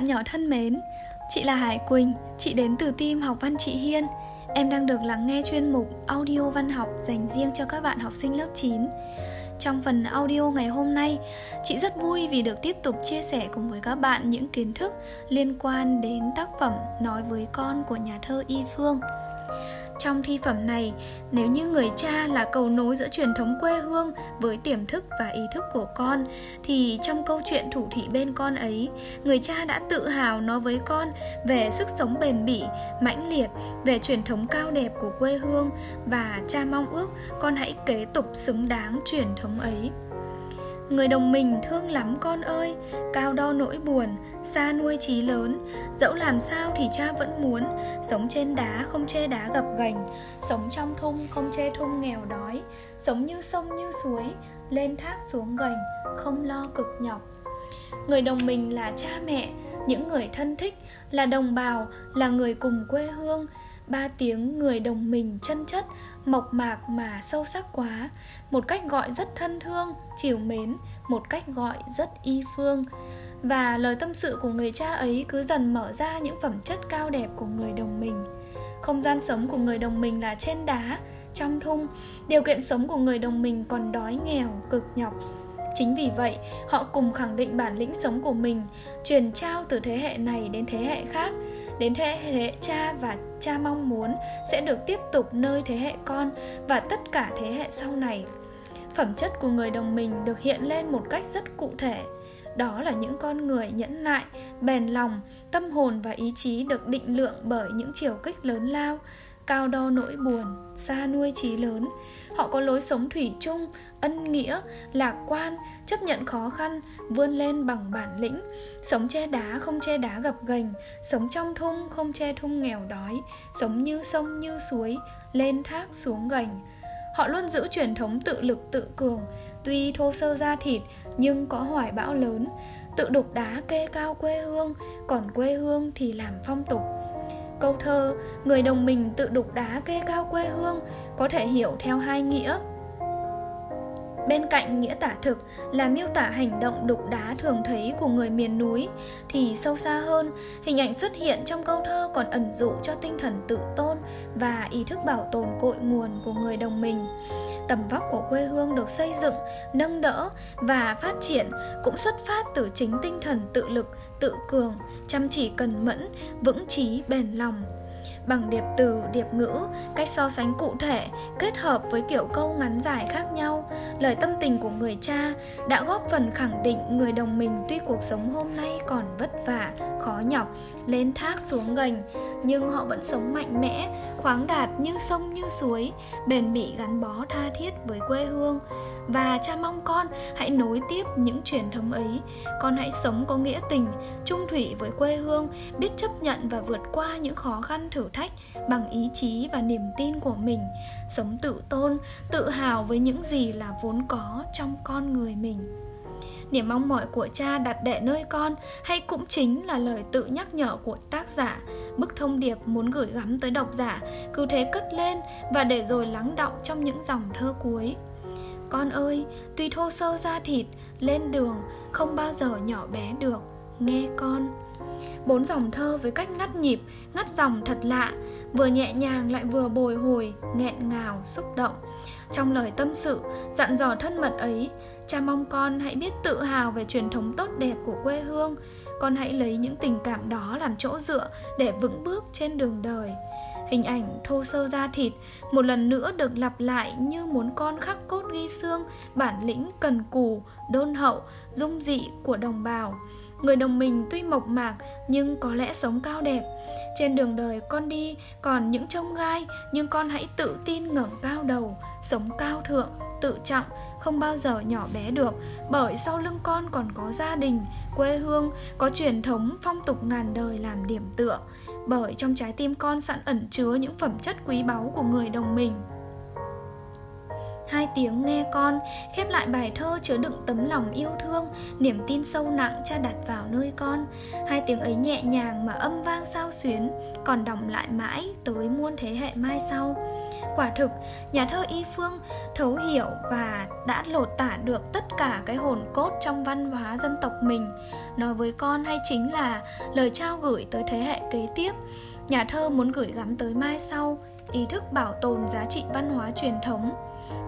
bạn nhỏ thân mến, chị là Hải Quỳnh, chị đến từ team học văn chị Hiên. Em đang được lắng nghe chuyên mục audio văn học dành riêng cho các bạn học sinh lớp 9. Trong phần audio ngày hôm nay, chị rất vui vì được tiếp tục chia sẻ cùng với các bạn những kiến thức liên quan đến tác phẩm Nói với con của nhà thơ Y Phương. Trong thi phẩm này, nếu như người cha là cầu nối giữa truyền thống quê hương với tiềm thức và ý thức của con, thì trong câu chuyện thủ thị bên con ấy, người cha đã tự hào nói với con về sức sống bền bỉ, mãnh liệt, về truyền thống cao đẹp của quê hương và cha mong ước con hãy kế tục xứng đáng truyền thống ấy. Người đồng mình thương lắm con ơi, cao đo nỗi buồn, xa nuôi trí lớn. Dẫu làm sao thì cha vẫn muốn, sống trên đá không chê đá gập ghềnh, sống trong thung không chê thung nghèo đói, sống như sông như suối, lên thác xuống gành, không lo cực nhọc. Người đồng mình là cha mẹ, những người thân thích, là đồng bào, là người cùng quê hương, ba tiếng người đồng mình chân chất, mộc mạc mà sâu sắc quá. Một cách gọi rất thân thương, chiều mến. Một cách gọi rất y phương. Và lời tâm sự của người cha ấy cứ dần mở ra những phẩm chất cao đẹp của người đồng mình. Không gian sống của người đồng mình là trên đá, trong thung. Điều kiện sống của người đồng mình còn đói nghèo, cực nhọc. Chính vì vậy, họ cùng khẳng định bản lĩnh sống của mình, truyền trao từ thế hệ này đến thế hệ khác đến thế hệ cha và cha mong muốn sẽ được tiếp tục nơi thế hệ con và tất cả thế hệ sau này. Phẩm chất của người đồng mình được hiện lên một cách rất cụ thể. Đó là những con người nhẫn nại, bền lòng, tâm hồn và ý chí được định lượng bởi những chiều kích lớn lao cao đo nỗi buồn, xa nuôi trí lớn. Họ có lối sống thủy chung, ân nghĩa, lạc quan, chấp nhận khó khăn, vươn lên bằng bản lĩnh. Sống che đá không che đá gập ghềnh, sống trong thung không che thung nghèo đói, sống như sông như suối, lên thác xuống gành. Họ luôn giữ truyền thống tự lực tự cường, tuy thô sơ da thịt nhưng có hoài bão lớn. Tự đục đá kê cao quê hương, còn quê hương thì làm phong tục câu thơ người đồng mình tự đục đá kê cao quê hương có thể hiểu theo hai nghĩa Bên cạnh nghĩa tả thực là miêu tả hành động đục đá thường thấy của người miền núi thì sâu xa hơn, hình ảnh xuất hiện trong câu thơ còn ẩn dụ cho tinh thần tự tôn và ý thức bảo tồn cội nguồn của người đồng mình. Tầm vóc của quê hương được xây dựng, nâng đỡ và phát triển cũng xuất phát từ chính tinh thần tự lực, tự cường, chăm chỉ cần mẫn, vững chí bền lòng bằng điệp từ, điệp ngữ, cách so sánh cụ thể, kết hợp với kiểu câu ngắn dài khác nhau, lời tâm tình của người cha đã góp phần khẳng định người đồng mình tuy cuộc sống hôm nay còn vất vả, khó nhọc, lên thác xuống gành, nhưng họ vẫn sống mạnh mẽ, khoáng đạt như sông như suối, bền bỉ gắn bó tha thiết với quê hương. Và cha mong con hãy nối tiếp những truyền thống ấy. Con hãy sống có nghĩa tình, trung thủy với quê hương Biết chấp nhận và vượt qua những khó khăn thử thách. Bằng ý chí và niềm tin của mình Sống tự tôn, tự hào với những gì là vốn có trong con người mình Niềm mong mỏi của cha đặt đẻ nơi con hay cũng chính là lời tự nhắc nhở của tác giả Bức thông điệp muốn gửi gắm tới độc giả cứ thế cất lên và để rồi lắng động trong những dòng thơ cuối con ơi, tuy thô sơ da thịt, lên đường không bao giờ nhỏ bé được, nghe con. Bốn dòng thơ với cách ngắt nhịp, ngắt dòng thật lạ, vừa nhẹ nhàng lại vừa bồi hồi, nghẹn ngào, xúc động. Trong lời tâm sự, dặn dò thân mật ấy, cha mong con hãy biết tự hào về truyền thống tốt đẹp của quê hương. Con hãy lấy những tình cảm đó làm chỗ dựa để vững bước trên đường đời. Hình ảnh thô sơ da thịt một lần nữa được lặp lại như muốn con khắc cốt ghi xương bản lĩnh cần cù, đôn hậu, dung dị của đồng bào. Người đồng mình tuy mộc mạc nhưng có lẽ sống cao đẹp. Trên đường đời con đi còn những trông gai nhưng con hãy tự tin ngẩng cao đầu, sống cao thượng, tự trọng, không bao giờ nhỏ bé được. Bởi sau lưng con còn có gia đình, quê hương, có truyền thống phong tục ngàn đời làm điểm tựa. Bởi trong trái tim con sẵn ẩn chứa những phẩm chất quý báu của người đồng mình hai tiếng nghe con khép lại bài thơ chứa đựng tấm lòng yêu thương niềm tin sâu nặng cha đặt vào nơi con hai tiếng ấy nhẹ nhàng mà âm vang sao xuyến còn đọng lại mãi tới muôn thế hệ mai sau Quả thực, nhà thơ Y Phương thấu hiểu và đã lột tả được tất cả cái hồn cốt trong văn hóa dân tộc mình. Nói với con hay chính là lời trao gửi tới thế hệ kế tiếp. Nhà thơ muốn gửi gắm tới mai sau, ý thức bảo tồn giá trị văn hóa truyền thống.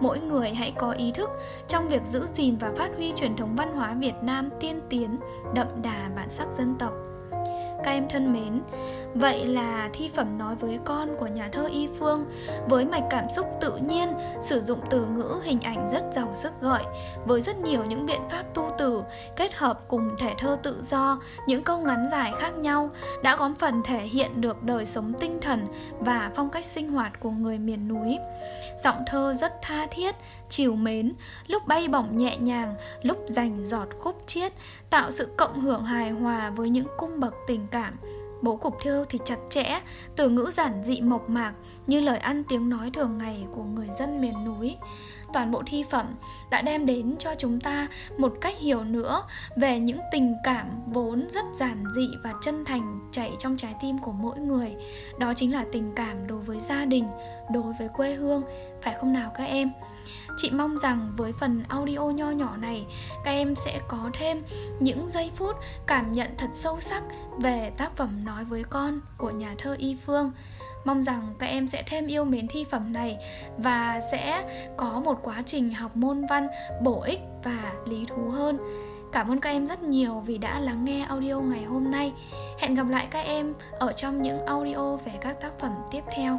Mỗi người hãy có ý thức trong việc giữ gìn và phát huy truyền thống văn hóa Việt Nam tiên tiến, đậm đà bản sắc dân tộc các em thân mến. Vậy là thi phẩm nói với con của nhà thơ y phương với mạch cảm xúc tự nhiên, sử dụng từ ngữ hình ảnh rất giàu sức gợi, với rất nhiều những biện pháp tu từ kết hợp cùng thể thơ tự do, những câu ngắn dài khác nhau đã góp phần thể hiện được đời sống tinh thần và phong cách sinh hoạt của người miền núi. Giọng thơ rất tha thiết chiều mến, lúc bay bổng nhẹ nhàng, lúc dành giọt khúc chiết, tạo sự cộng hưởng hài hòa với những cung bậc tình cảm. Bố cục thơ thì chặt chẽ, từ ngữ giản dị mộc mạc như lời ăn tiếng nói thường ngày của người dân miền núi. Toàn bộ thi phẩm đã đem đến cho chúng ta một cách hiểu nữa về những tình cảm vốn rất giản dị và chân thành chảy trong trái tim của mỗi người. Đó chính là tình cảm đối với gia đình, đối với quê hương. Phải không nào các em? Chị mong rằng với phần audio nho nhỏ này, các em sẽ có thêm những giây phút cảm nhận thật sâu sắc về tác phẩm Nói với con của nhà thơ Y Phương. Mong rằng các em sẽ thêm yêu mến thi phẩm này và sẽ có một quá trình học môn văn bổ ích và lý thú hơn. Cảm ơn các em rất nhiều vì đã lắng nghe audio ngày hôm nay. Hẹn gặp lại các em ở trong những audio về các tác phẩm tiếp theo.